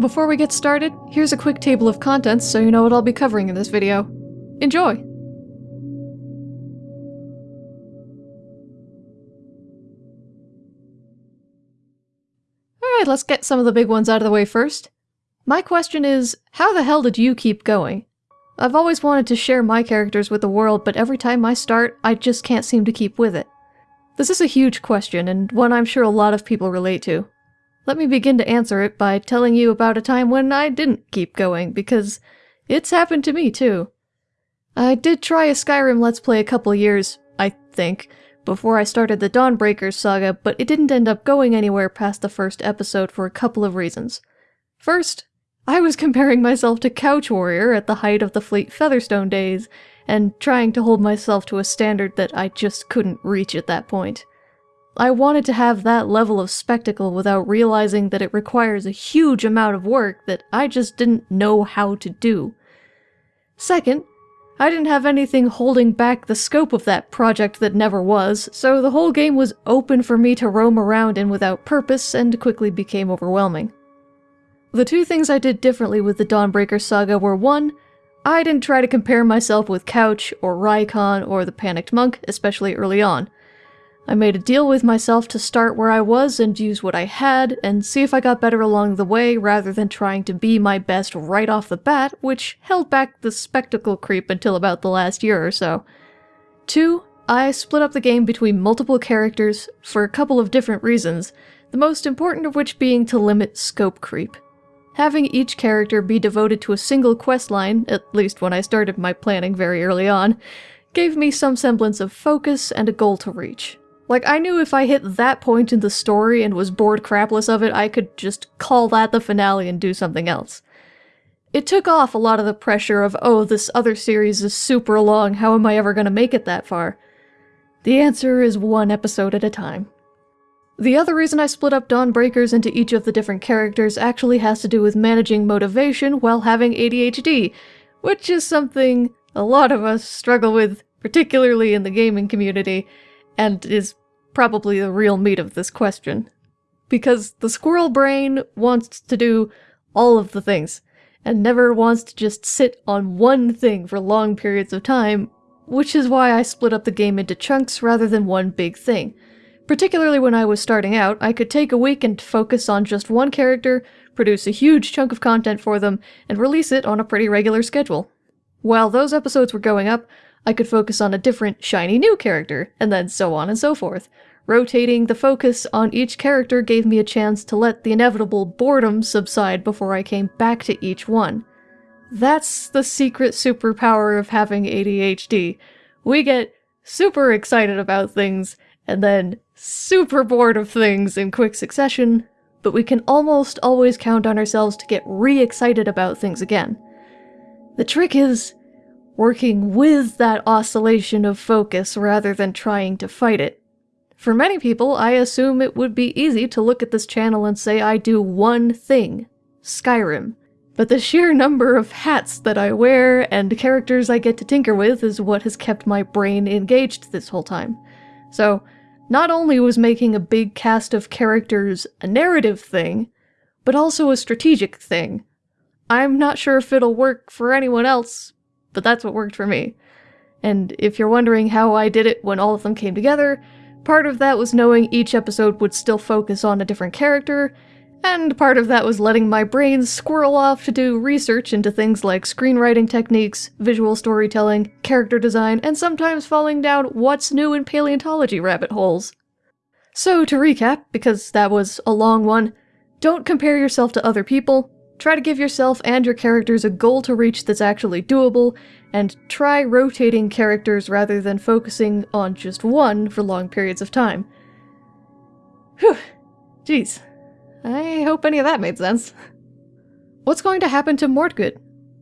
Before we get started, here's a quick table of contents so you know what I'll be covering in this video. Enjoy! Alright, let's get some of the big ones out of the way first. My question is, how the hell did you keep going? I've always wanted to share my characters with the world, but every time I start, I just can't seem to keep with it. This is a huge question, and one I'm sure a lot of people relate to. Let me begin to answer it by telling you about a time when I didn't keep going, because it's happened to me too. I did try a Skyrim Let's Play a couple years, I think, before I started the Dawnbreakers saga, but it didn't end up going anywhere past the first episode for a couple of reasons. First, I was comparing myself to Couch Warrior at the height of the Fleet Featherstone days, and trying to hold myself to a standard that I just couldn't reach at that point. I wanted to have that level of spectacle without realizing that it requires a huge amount of work that I just didn't know how to do. Second, I didn't have anything holding back the scope of that project that never was, so the whole game was open for me to roam around in without purpose and quickly became overwhelming. The two things I did differently with the Dawnbreaker saga were one, I didn't try to compare myself with Couch or Rykon or the Panicked Monk, especially early on. I made a deal with myself to start where I was and use what I had, and see if I got better along the way rather than trying to be my best right off the bat, which held back the spectacle creep until about the last year or so. Two, I split up the game between multiple characters for a couple of different reasons, the most important of which being to limit scope creep. Having each character be devoted to a single quest line, at least when I started my planning very early on, gave me some semblance of focus and a goal to reach. Like, I knew if I hit that point in the story and was bored crapless of it, I could just call that the finale and do something else. It took off a lot of the pressure of, oh, this other series is super long, how am I ever to make it that far? The answer is one episode at a time. The other reason I split up Dawnbreakers into each of the different characters actually has to do with managing motivation while having ADHD, which is something a lot of us struggle with, particularly in the gaming community, and is probably the real meat of this question. Because the squirrel brain wants to do all of the things, and never wants to just sit on one thing for long periods of time, which is why I split up the game into chunks rather than one big thing. Particularly when I was starting out, I could take a week and focus on just one character, produce a huge chunk of content for them, and release it on a pretty regular schedule. While those episodes were going up, I could focus on a different, shiny new character, and then so on and so forth. Rotating the focus on each character gave me a chance to let the inevitable boredom subside before I came back to each one. That's the secret superpower of having ADHD. We get super excited about things, and then super bored of things in quick succession, but we can almost always count on ourselves to get re-excited about things again. The trick is working with that oscillation of focus rather than trying to fight it. For many people, I assume it would be easy to look at this channel and say I do one thing, Skyrim. But the sheer number of hats that I wear and characters I get to tinker with is what has kept my brain engaged this whole time. So, not only was making a big cast of characters a narrative thing, but also a strategic thing. I'm not sure if it'll work for anyone else, but that's what worked for me. And if you're wondering how I did it when all of them came together, part of that was knowing each episode would still focus on a different character, and part of that was letting my brain squirrel off to do research into things like screenwriting techniques, visual storytelling, character design, and sometimes falling down what's new in paleontology rabbit holes. So to recap, because that was a long one, don't compare yourself to other people, Try to give yourself and your characters a goal to reach that's actually doable, and try rotating characters rather than focusing on just one for long periods of time. Whew. Jeez. I hope any of that made sense. What's going to happen to Mordgood?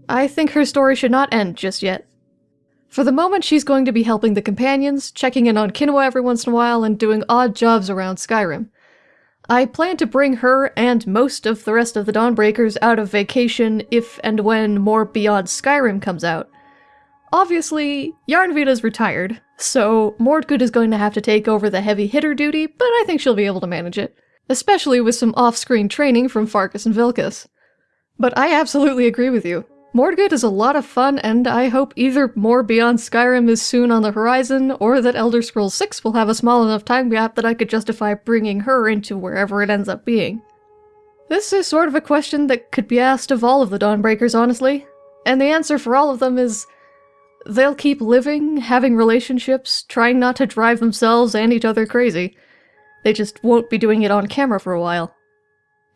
I think her story should not end just yet. For the moment, she's going to be helping the companions, checking in on Kinoa every once in a while, and doing odd jobs around Skyrim. I plan to bring her and most of the rest of the Dawnbreakers out of vacation if and when more Beyond Skyrim comes out. Obviously, Yarnvita's retired, so Mordgood is going to have to take over the heavy hitter duty, but I think she'll be able to manage it. Especially with some off-screen training from Farkas and Vilkas. But I absolutely agree with you. Mordgood is a lot of fun, and I hope either more Beyond Skyrim is soon on the horizon, or that Elder Scrolls 6 will have a small enough time gap that I could justify bringing her into wherever it ends up being. This is sort of a question that could be asked of all of the Dawnbreakers, honestly. And the answer for all of them is they'll keep living, having relationships, trying not to drive themselves and each other crazy. They just won't be doing it on camera for a while.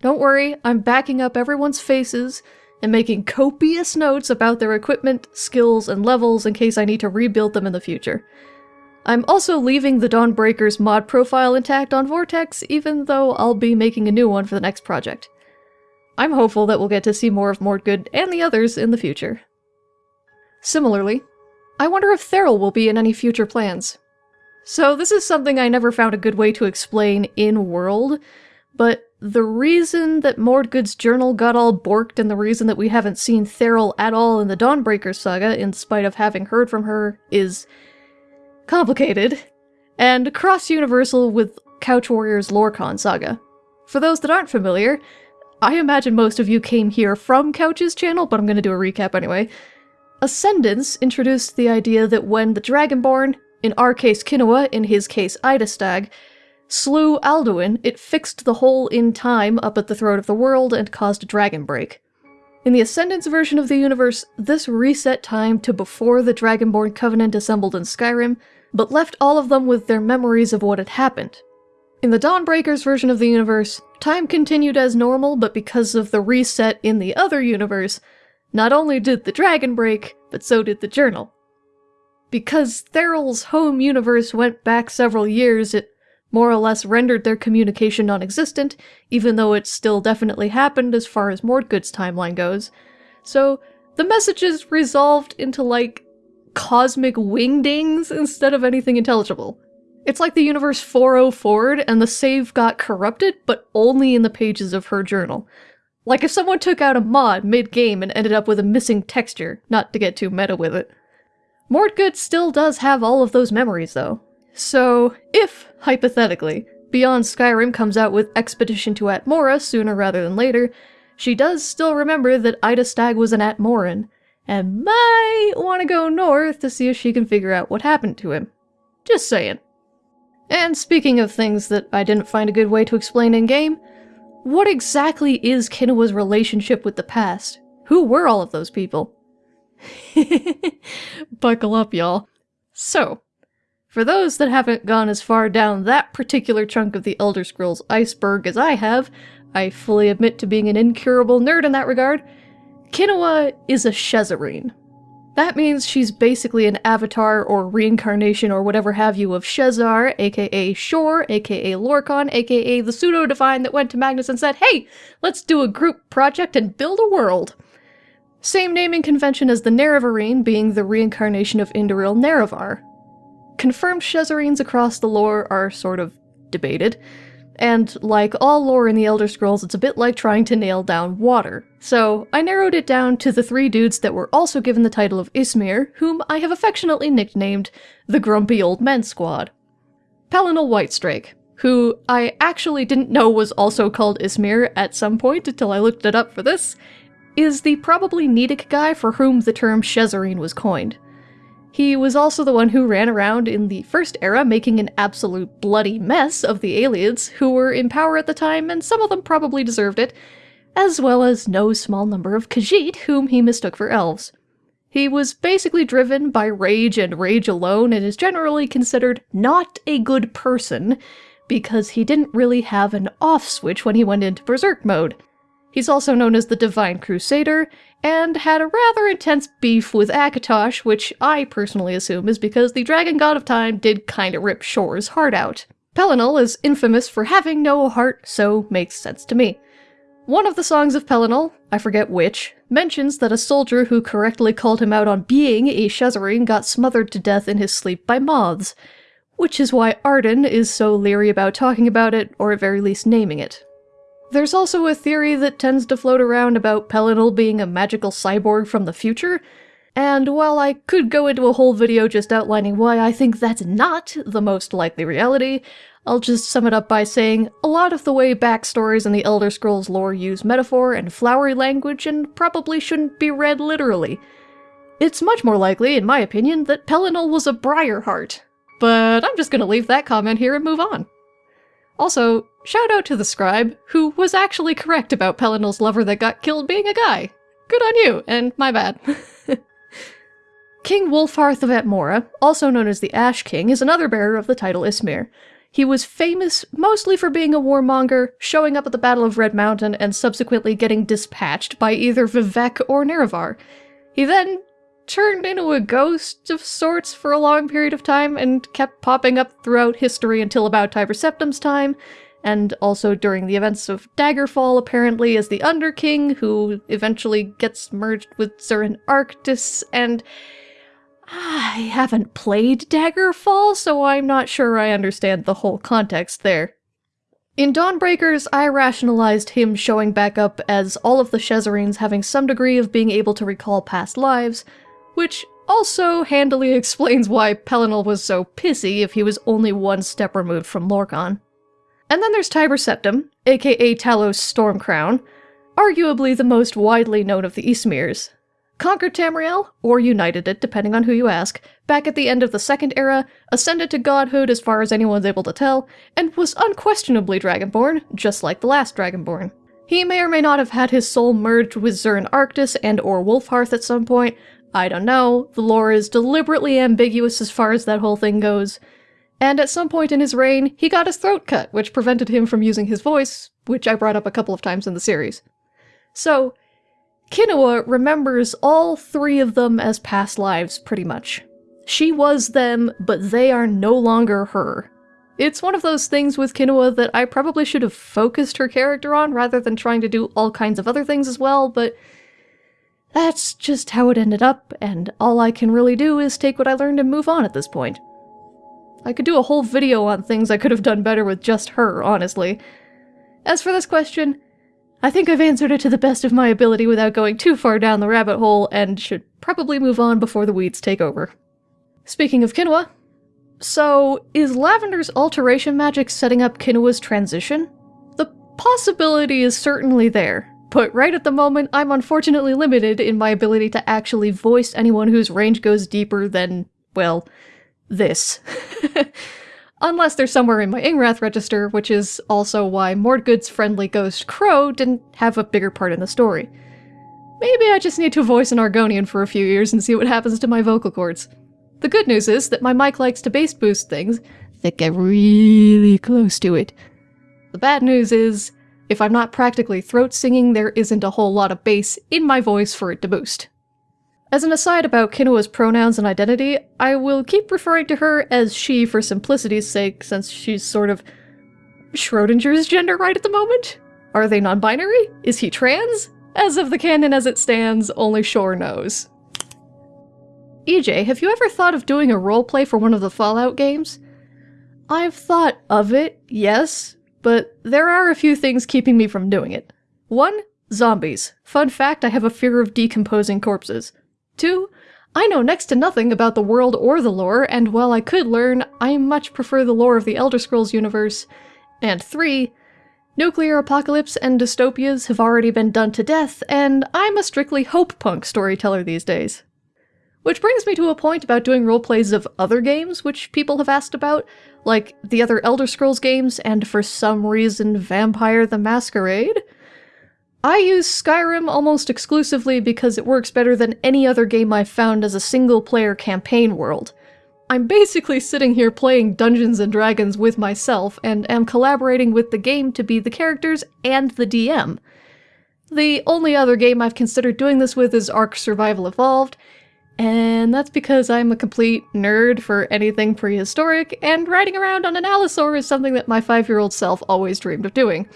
Don't worry, I'm backing up everyone's faces and making copious notes about their equipment, skills, and levels in case I need to rebuild them in the future. I'm also leaving the Dawnbreaker's mod profile intact on Vortex, even though I'll be making a new one for the next project. I'm hopeful that we'll get to see more of Mordgood and the others in the future. Similarly, I wonder if Theral will be in any future plans. So this is something I never found a good way to explain in-world, but the reason that Mordgood's journal got all borked and the reason that we haven't seen Theral at all in the Dawnbreaker saga, in spite of having heard from her, is complicated, and cross-universal with Couch Warrior's Lorkhan saga. For those that aren't familiar, I imagine most of you came here from Couch's channel, but I'm going to do a recap anyway. Ascendance introduced the idea that when the Dragonborn, in our case Kinoa, in his case Idastag, slew Alduin, it fixed the hole in time up at the throat of the world and caused a dragon break. In the Ascendance version of the universe, this reset time to before the Dragonborn Covenant assembled in Skyrim, but left all of them with their memories of what had happened. In the Dawnbreakers version of the universe, time continued as normal, but because of the reset in the other universe, not only did the dragon break, but so did the journal. Because Theral's home universe went back several years, it more or less rendered their communication non-existent, even though it still definitely happened as far as Mordgood's timeline goes. So the messages resolved into like cosmic wingdings instead of anything intelligible. It's like the universe 404'd and the save got corrupted, but only in the pages of her journal. Like if someone took out a mod mid-game and ended up with a missing texture, not to get too meta with it. Mordgood still does have all of those memories though. So, if, hypothetically, Beyond Skyrim comes out with Expedition to Atmora sooner rather than later, she does still remember that Ida Stag was an Atmoran, and might want to go north to see if she can figure out what happened to him. Just saying. And speaking of things that I didn't find a good way to explain in-game, what exactly is Kinoa's relationship with the past? Who were all of those people? Buckle up, y'all. So, for those that haven't gone as far down that particular chunk of the Elder Scrolls iceberg as I have, I fully admit to being an incurable nerd in that regard, Kinoa is a Shezarene. That means she's basically an avatar or reincarnation or whatever have you of Shezar, aka Shor, aka Lorkhan, aka the pseudo-divine that went to Magnus and said, hey, let's do a group project and build a world. Same naming convention as the Nerevarine being the reincarnation of Indoril Nerevar, Confirmed Shezarenes across the lore are sort of debated, and like all lore in the Elder Scrolls, it's a bit like trying to nail down water. So I narrowed it down to the three dudes that were also given the title of Ysmir, whom I have affectionately nicknamed the Grumpy Old Men Squad. Pelinal Whitestrake, who I actually didn't know was also called Ysmir at some point until I looked it up for this, is the probably Nedic guy for whom the term Shezarene was coined. He was also the one who ran around in the First Era making an absolute bloody mess of the Ayleids who were in power at the time, and some of them probably deserved it, as well as no small number of Khajiit whom he mistook for elves. He was basically driven by rage and rage alone and is generally considered not a good person because he didn't really have an off switch when he went into berserk mode. He's also known as the Divine Crusader, and had a rather intense beef with Akatosh, which I personally assume is because the Dragon God of Time did kinda rip Shor's heart out. Pelinal is infamous for having no heart, so makes sense to me. One of the songs of Pelinal, I forget which, mentions that a soldier who correctly called him out on being a Shezarene got smothered to death in his sleep by moths, which is why Arden is so leery about talking about it, or at very least naming it. There's also a theory that tends to float around about Pelinal being a magical cyborg from the future, and while I could go into a whole video just outlining why I think that's not the most likely reality, I'll just sum it up by saying a lot of the way backstories in the Elder Scrolls lore use metaphor and flowery language and probably shouldn't be read literally. It's much more likely, in my opinion, that Pelinal was a Briarheart. But I'm just gonna leave that comment here and move on. Also, shout out to the scribe, who was actually correct about Pelinal's lover that got killed being a guy. Good on you, and my bad. King Wulfharth of Atmora, also known as the Ash King, is another bearer of the title Ysmir. He was famous mostly for being a warmonger, showing up at the Battle of Red Mountain, and subsequently getting dispatched by either Vivec or Nerevar. He then turned into a ghost of sorts for a long period of time and kept popping up throughout history until about Tiber Septim's time, and also during the events of Daggerfall apparently as the Underking, who eventually gets merged with Zurin Arctus, and ah, I haven't played Daggerfall, so I'm not sure I understand the whole context there. In Dawnbreakers, I rationalized him showing back up as all of the Shezarenes having some degree of being able to recall past lives, which also handily explains why Pelinal was so pissy if he was only one step removed from Lorkhan. And then there's Tiber Septim, aka Talos Stormcrown, arguably the most widely known of the Ysmirs, conquered Tamriel, or united it, depending on who you ask, back at the end of the Second Era, ascended to godhood as far as anyone's able to tell, and was unquestionably Dragonborn, just like the last Dragonborn. He may or may not have had his soul merged with Zurin Arctus and or Wulfharth at some point, I don't know, the lore is deliberately ambiguous as far as that whole thing goes. And at some point in his reign, he got his throat cut, which prevented him from using his voice, which I brought up a couple of times in the series. So, Kinoa remembers all three of them as past lives, pretty much. She was them, but they are no longer her. It's one of those things with Kinoa that I probably should have focused her character on rather than trying to do all kinds of other things as well, but that's just how it ended up, and all I can really do is take what I learned and move on at this point. I could do a whole video on things I could have done better with just her, honestly. As for this question, I think I've answered it to the best of my ability without going too far down the rabbit hole and should probably move on before the weeds take over. Speaking of Kinoa, so is Lavender's alteration magic setting up Kinoa's transition? The possibility is certainly there, but right at the moment I'm unfortunately limited in my ability to actually voice anyone whose range goes deeper than, well, this. Unless they're somewhere in my Ingrath register, which is also why Mordgood's friendly ghost Crow didn't have a bigger part in the story. Maybe I just need to voice an Argonian for a few years and see what happens to my vocal cords. The good news is that my mic likes to bass boost things that get really close to it. The bad news is, if I'm not practically throat singing, there isn't a whole lot of bass in my voice for it to boost. As an aside about Kinoa's pronouns and identity, I will keep referring to her as she for simplicity's sake, since she's sort of Schrodinger's gender right at the moment? Are they non-binary? Is he trans? As of the canon as it stands, only Shor knows. EJ, have you ever thought of doing a roleplay for one of the Fallout games? I've thought of it, yes, but there are a few things keeping me from doing it. One, zombies. Fun fact, I have a fear of decomposing corpses. Two, I know next to nothing about the world or the lore, and while I could learn, I much prefer the lore of the Elder Scrolls universe. And three, nuclear apocalypse and dystopias have already been done to death, and I'm a strictly hope punk storyteller these days. Which brings me to a point about doing roleplays of other games, which people have asked about, like the other Elder Scrolls games and for some reason Vampire the Masquerade. I use Skyrim almost exclusively because it works better than any other game I've found as a single-player campaign world. I'm basically sitting here playing Dungeons & Dragons with myself and am collaborating with the game to be the characters and the DM. The only other game I've considered doing this with is Ark Survival Evolved, and that's because I'm a complete nerd for anything prehistoric, and riding around on an Allosaur is something that my five-year-old self always dreamed of doing.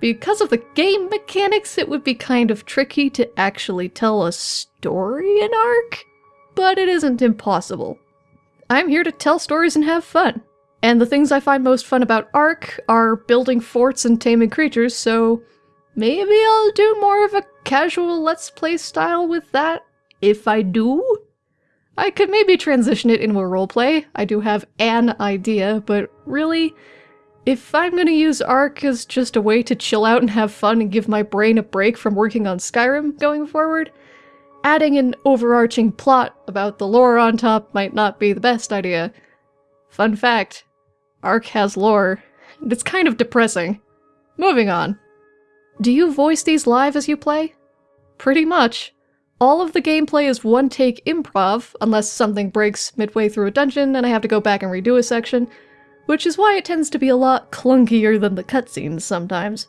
Because of the game mechanics, it would be kind of tricky to actually tell a story in Ark, but it isn't impossible. I'm here to tell stories and have fun. And the things I find most fun about Ark are building forts and taming creatures, so maybe I'll do more of a casual Let's Play style with that, if I do. I could maybe transition it into a roleplay. I do have an idea, but really, If I'm gonna use Ark as just a way to chill out and have fun and give my brain a break from working on Skyrim going forward, adding an overarching plot about the lore on top might not be the best idea. Fun fact, Ark has lore, and it's kind of depressing. Moving on. Do you voice these live as you play? Pretty much. All of the gameplay is one-take improv, unless something breaks midway through a dungeon and I have to go back and redo a section, which is why it tends to be a lot clunkier than the cutscenes sometimes.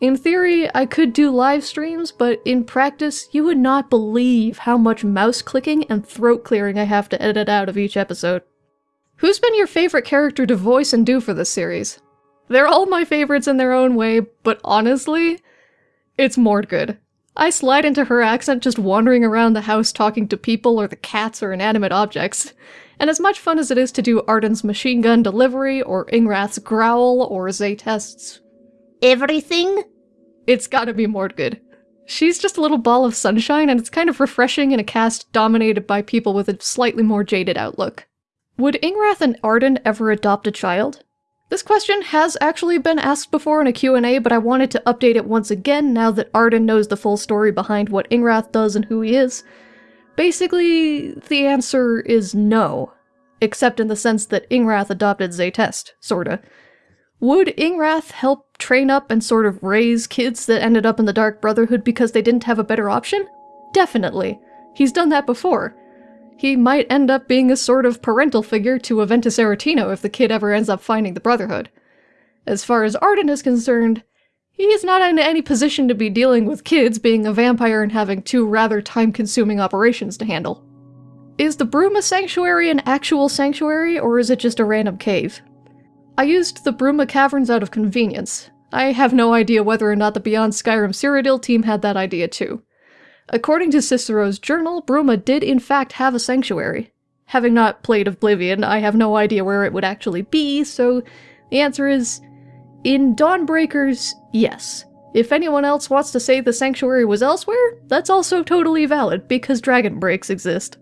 In theory, I could do live streams, but in practice, you would not believe how much mouse clicking and throat clearing I have to edit out of each episode. Who's been your favorite character to voice and do for this series? They're all my favorites in their own way, but honestly, it's Mordgood. I slide into her accent just wandering around the house talking to people or the cats or inanimate objects. And as much fun as it is to do Arden's machine gun delivery, or Ingrath's growl, or Zaytest's everything, it's gotta be Mordgood. She's just a little ball of sunshine, and it's kind of refreshing in a cast dominated by people with a slightly more jaded outlook. Would Ingrath and Arden ever adopt a child? This question has actually been asked before in a Q&A, but I wanted to update it once again now that Arden knows the full story behind what Ingrath does and who he is. Basically, the answer is no. Except in the sense that Ingrath adopted Zaytest, sorta. Would Ingrath help train up and sort of raise kids that ended up in the Dark Brotherhood because they didn't have a better option? Definitely. He's done that before. He might end up being a sort of parental figure to Aventus Aretino if the kid ever ends up finding the Brotherhood. As far as Arden is concerned, he's not in any position to be dealing with kids being a vampire and having two rather time-consuming operations to handle. Is the Bruma Sanctuary an actual sanctuary, or is it just a random cave? I used the Bruma Caverns out of convenience. I have no idea whether or not the Beyond Skyrim Cyrodiil team had that idea too. According to Cicero's journal, Bruma did in fact have a sanctuary. Having not played Oblivion, I have no idea where it would actually be, so the answer is in Dawnbreakers, yes. If anyone else wants to say the sanctuary was elsewhere, that's also totally valid, because dragon breaks exist.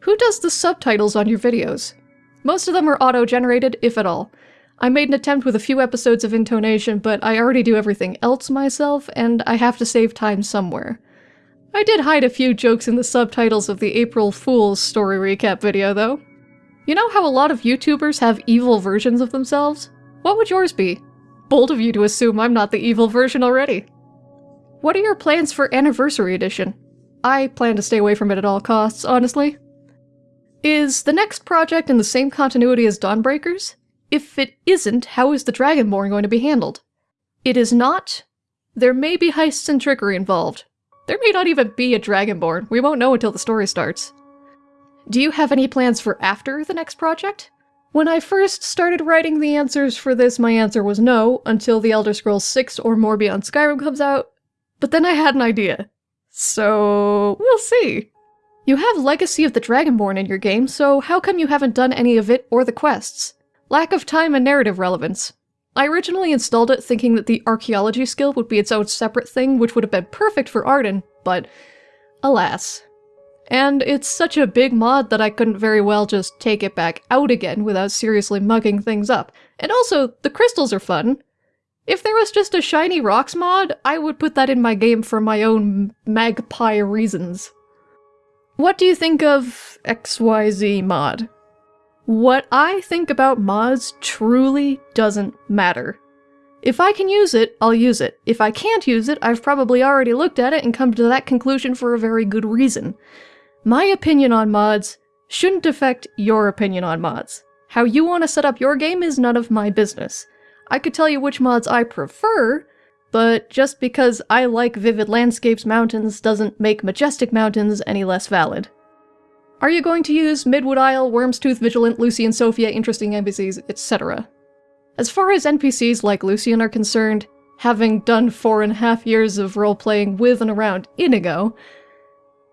Who does the subtitles on your videos? Most of them are auto-generated, if at all. I made an attempt with a few episodes of intonation, but I already do everything else myself, and I have to save time somewhere. I did hide a few jokes in the subtitles of the April Fool's story recap video, though. You know how a lot of YouTubers have evil versions of themselves? What would yours be? Bold of you to assume I'm not the evil version already. What are your plans for Anniversary Edition? I plan to stay away from it at all costs, honestly. Is the next project in the same continuity as Dawnbreakers? If it isn't, how is the Dragonborn going to be handled? It is not. There may be heists and trickery involved, there may not even be a Dragonborn. We won't know until the story starts. Do you have any plans for after the next project? When I first started writing the answers for this, my answer was no, until The Elder Scrolls 6 or more Beyond Skyrim comes out. But then I had an idea. So, we'll see. You have Legacy of the Dragonborn in your game, so how come you haven't done any of it or the quests? Lack of time and narrative relevance. I originally installed it thinking that the archaeology skill would be its own separate thing, which would have been perfect for Arden, but alas. And it's such a big mod that I couldn't very well just take it back out again without seriously mugging things up. And also, the crystals are fun. If there was just a shiny rocks mod, I would put that in my game for my own magpie reasons. What do you think of XYZ mod? What I think about mods truly doesn't matter. If I can use it, I'll use it. If I can't use it, I've probably already looked at it and come to that conclusion for a very good reason. My opinion on mods shouldn't affect your opinion on mods. How you want to set up your game is none of my business. I could tell you which mods I prefer, but just because I like Vivid Landscapes Mountains doesn't make Majestic Mountains any less valid. Are you going to use Midwood Isle, Wyrmstooth, Vigilant, Lucy and Sophia, interesting NPCs, etc.? As far as NPCs like Lucien are concerned, having done four and a half years of role-playing with and around Inigo,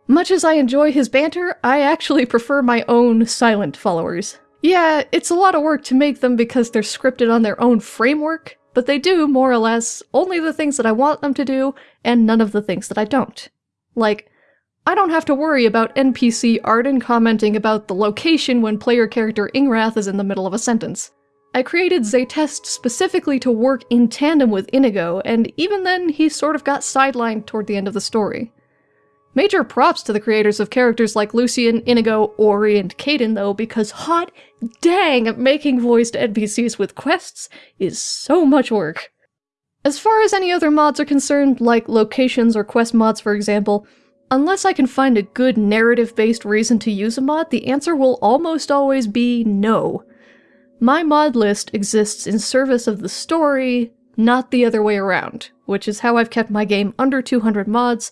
much as I enjoy his banter, I actually prefer my own silent followers. Yeah, it's a lot of work to make them because they're scripted on their own framework, but they do, more or less, only the things that I want them to do, and none of the things that I don't. Like, I don't have to worry about NPC Arden commenting about the location when player character Ingrath is in the middle of a sentence. I created Zaytest specifically to work in tandem with Inigo, and even then he sort of got sidelined toward the end of the story. Major props to the creators of characters like Lucien, Inigo, Auri, and Kaidan though, because hot dang, making voiced NPCs with quests is so much work. As far as any other mods are concerned, like locations or quest mods for example, unless I can find a good narrative-based reason to use a mod, the answer will almost always be no. My mod list exists in service of the story, not the other way around, which is how I've kept my game under 200 mods,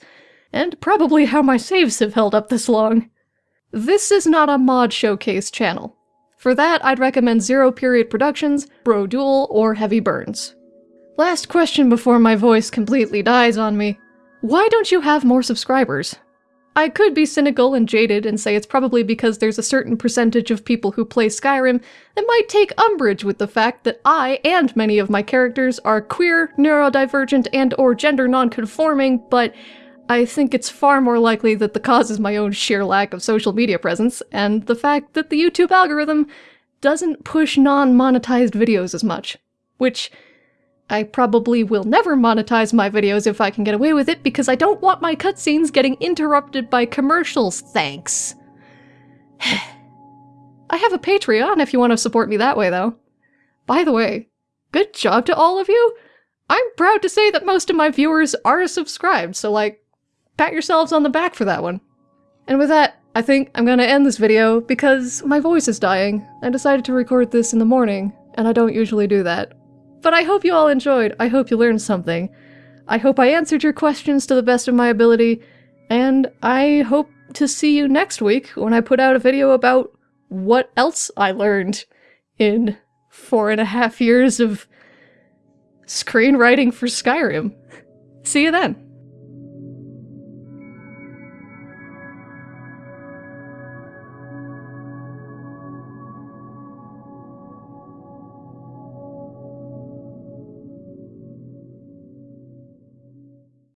and probably how my saves have held up this long. This is not a mod showcase channel. For that, I'd recommend Zero Period Productions, Brodual, or Heavy Burns. Last question before my voice completely dies on me. Why don't you have more subscribers? I could be cynical and jaded and say it's probably because there's a certain percentage of people who play Skyrim that might take umbrage with the fact that I and many of my characters are queer, neurodivergent, and or gender non-conforming, but I think it's far more likely that the cause is my own sheer lack of social media presence, and the fact that the YouTube algorithm doesn't push non-monetized videos as much. Which I probably will never monetize my videos if I can get away with it because I don't want my cutscenes getting interrupted by commercials, thanks. I have a Patreon if you want to support me that way, though. By the way, good job to all of you! I'm proud to say that most of my viewers are subscribed, so like, pat yourselves on the back for that one. And with that, I think I'm gonna end this video because my voice is dying. I decided to record this in the morning, and I don't usually do that. But I hope you all enjoyed. I hope you learned something. I hope I answered your questions to the best of my ability, and I hope to see you next week when I put out a video about what else I learned in four and a half years of screenwriting for Skyrim. See you then!